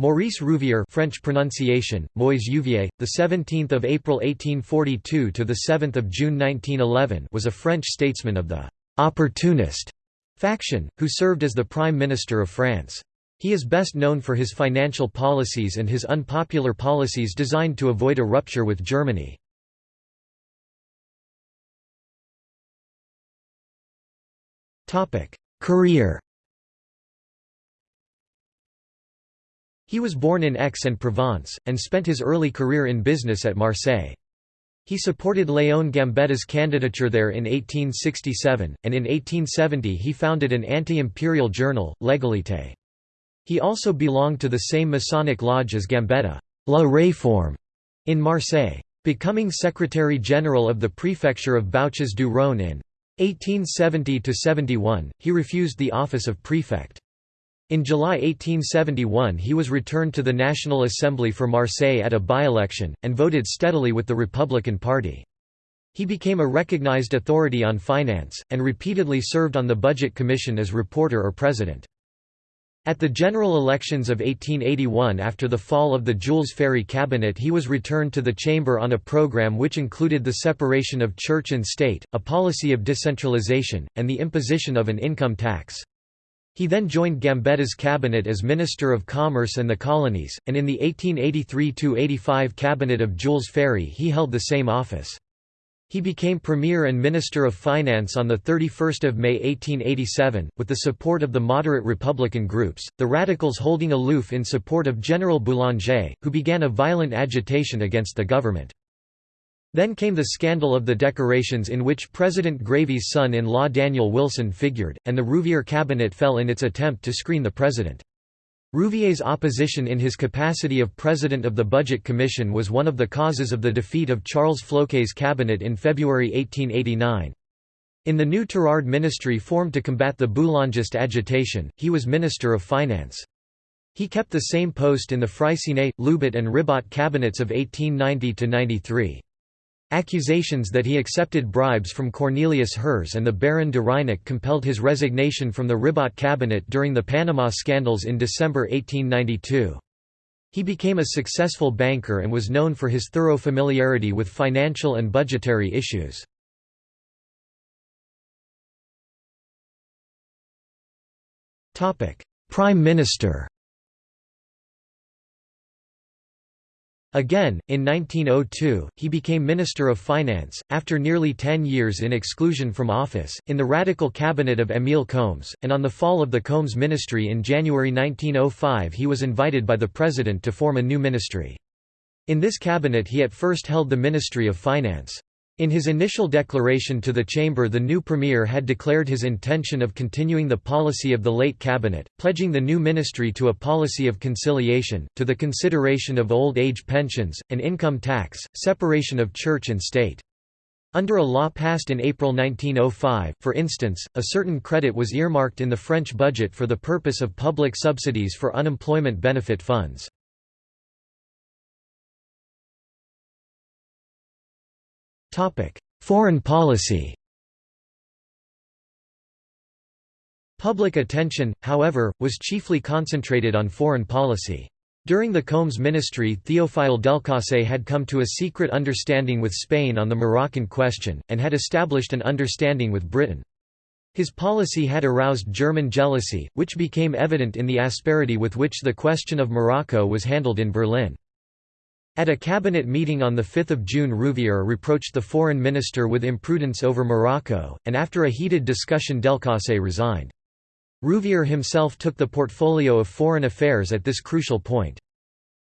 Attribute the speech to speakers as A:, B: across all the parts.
A: Maurice Rouvier French pronunciation Moise Uvier the 17th of April 1842 to the 7th of June 1911 was a French statesman of the opportunist faction who served as the prime minister of France. He is best known for his financial policies and his unpopular policies designed to avoid a rupture with Germany. Topic career He was born in Aix-en-Provence, and spent his early career in business at Marseille. He supported Léon Gambetta's candidature there in 1867, and in 1870 he founded an anti-imperial journal, L'Égalité. He also belonged to the same Masonic lodge as Gambetta, La Réforme, in Marseille. Becoming Secretary-General of the Prefecture of Bouches du Rhône in 1870–71, he refused the office of prefect. In July 1871 he was returned to the National Assembly for Marseille at a by-election, and voted steadily with the Republican Party. He became a recognized authority on finance, and repeatedly served on the Budget Commission as reporter or president. At the general elections of 1881 after the fall of the Jules Ferry cabinet he was returned to the chamber on a program which included the separation of church and state, a policy of decentralization, and the imposition of an income tax. He then joined Gambetta's cabinet as Minister of Commerce and the Colonies, and in the 1883–85 cabinet of Jules Ferry he held the same office. He became Premier and Minister of Finance on 31 May 1887, with the support of the moderate Republican groups, the Radicals holding aloof in support of General Boulanger, who began a violent agitation against the government. Then came the scandal of the decorations in which President Grévy's son-in-law Daniel Wilson figured, and the Rouvier cabinet fell in its attempt to screen the president. Rouvier's opposition in his capacity of president of the Budget Commission was one of the causes of the defeat of Charles Floquet's cabinet in February 1889. In the new Tirard ministry formed to combat the Boulangist agitation, he was Minister of Finance. He kept the same post in the Freycinet, Loubet and Ribot cabinets of 1890–93. Accusations that he accepted bribes from Cornelius Herz and the Baron de Reinach compelled his resignation from the Ribot cabinet during the Panama scandals in December 1892. He became a successful banker and was known for his thorough familiarity with financial and budgetary issues. Prime Minister Again, in 1902, he became Minister of Finance, after nearly ten years in exclusion from office, in the radical cabinet of Émile Combes, and on the fall of the Combes ministry in January 1905 he was invited by the President to form a new ministry. In this cabinet he at first held the Ministry of Finance. In his initial declaration to the chamber the new premier had declared his intention of continuing the policy of the late cabinet, pledging the new ministry to a policy of conciliation, to the consideration of old age pensions, an income tax, separation of church and state. Under a law passed in April 1905, for instance, a certain credit was earmarked in the French budget for the purpose of public subsidies for unemployment benefit funds. Foreign policy Public attention, however, was chiefly concentrated on foreign policy. During the Combes ministry Théophile Delcasse had come to a secret understanding with Spain on the Moroccan question, and had established an understanding with Britain. His policy had aroused German jealousy, which became evident in the asperity with which the question of Morocco was handled in Berlin. At a cabinet meeting on 5 June Rouvier reproached the foreign minister with imprudence over Morocco, and after a heated discussion Delcasse resigned. Rouvier himself took the portfolio of foreign affairs at this crucial point.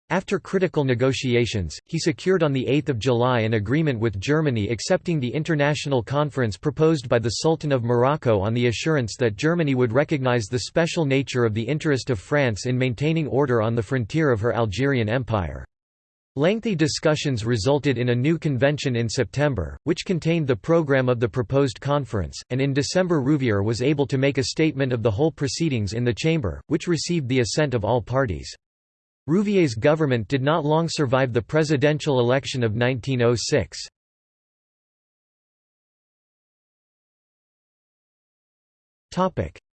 A: After critical negotiations, he secured on 8 July an agreement with Germany accepting the international conference proposed by the Sultan of Morocco on the assurance that Germany would recognize the special nature of the interest of France in maintaining order on the frontier of her Algerian empire. Lengthy discussions resulted in a new convention in September, which contained the program of the proposed conference, and in December Rouvier was able to make a statement of the whole proceedings in the chamber, which received the assent of all parties. Rouvier's government did not long survive the presidential election of 1906.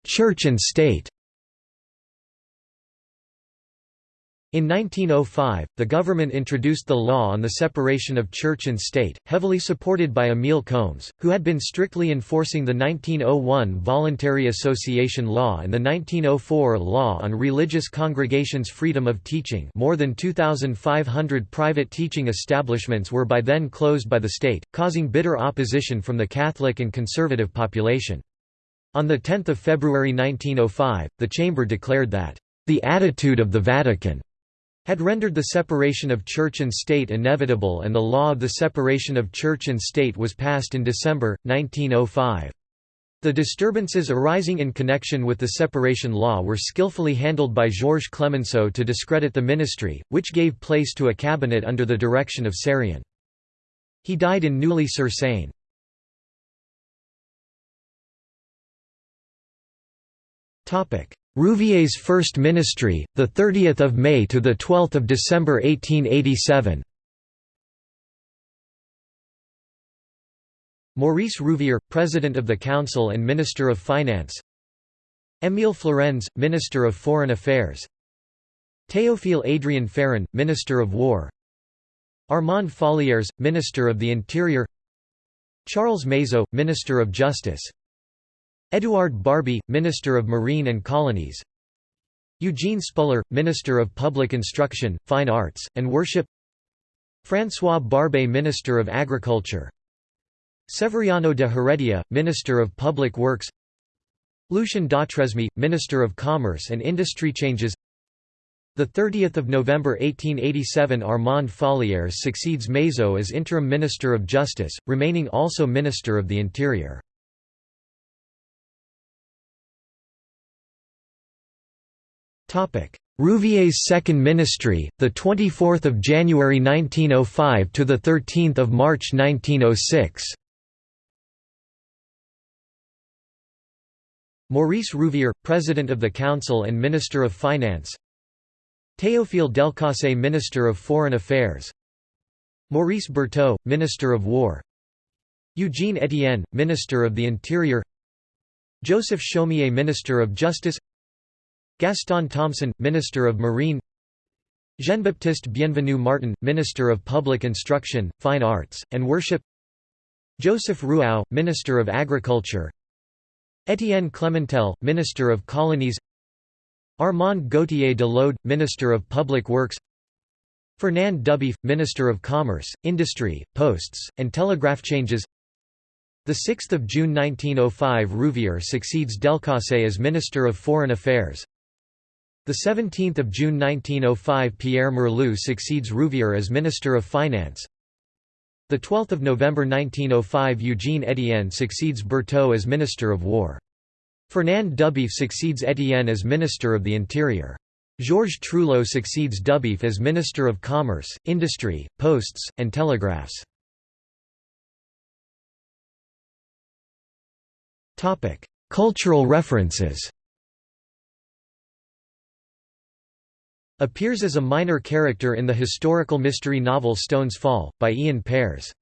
A: Church and state In 1905, the government introduced the law on the separation of church and state, heavily supported by Émile Combes, who had been strictly enforcing the 1901 Voluntary Association Law and the 1904 Law on Religious Congregations' Freedom of Teaching more than 2,500 private teaching establishments were by then closed by the state, causing bitter opposition from the Catholic and conservative population. On 10 February 1905, the Chamber declared that, "...the attitude of the Vatican had rendered the separation of church and state inevitable and the law of the separation of church and state was passed in December, 1905. The disturbances arising in connection with the separation law were skillfully handled by Georges Clemenceau to discredit the ministry, which gave place to a cabinet under the direction of Sarrien. He died in Neuilly-sur-Seine. Rouvier's first ministry, 30 May to 12 December 1887 Maurice Rouvier, President of the Council and Minister of Finance. Émile Flourens, Minister of Foreign Affairs. Théophile Adrien Ferron, Minister of War. Armand Fallières, Minister of the Interior. Charles Mazeaud, Minister of Justice Édouard Barbey, Minister of Marine and Colonies. Eugene Spuller, Minister of Public Instruction, Fine Arts, and Worship. François Barbey Minister of Agriculture. Severiano de Heredia, Minister of Public Works. Lucien d'Autresme, Minister of Commerce and Industry Changes. 30 November 1887 Armand Fallières succeeds Mazeaud as Interim Minister of Justice, remaining also Minister of the Interior. Rouvier's second ministry, the 24th of January 1905 to the 13th of March 1906. Maurice Rouvier, President of the Council and Minister of Finance. Théophile Delcasse, Minister of Foreign Affairs. Maurice Berteaux, Minister of War. Eugene Etienne, Minister of the Interior. Joseph Chaumié, Minister of Justice. Gaston Thomson, Minister of Marine Jean-Baptiste Bienvenu Martin, Minister of Public Instruction, Fine Arts, and Worship Joseph Ruau, Minister of Agriculture Étienne Clementel, Minister of Colonies Armand Gauthier de l'Aude, Minister of Public Works Fernand Dubief, Minister of Commerce, Industry, Posts, and Telegraph Changes. 6 June 1905 Rouvier succeeds Delcasse as Minister of Foreign Affairs the 17th of June 1905 Pierre Merlou succeeds Rouvier as Minister of Finance. The 12th of November 1905 Eugene Etienne succeeds Berteaux as Minister of War. Fernand Dubief succeeds Etienne as Minister of the Interior. Georges Trouillot succeeds Dubief as Minister of Commerce, Industry, Posts, and Telegraphs. Cultural references Appears as a minor character in the historical mystery novel Stones Fall, by Iain Pears.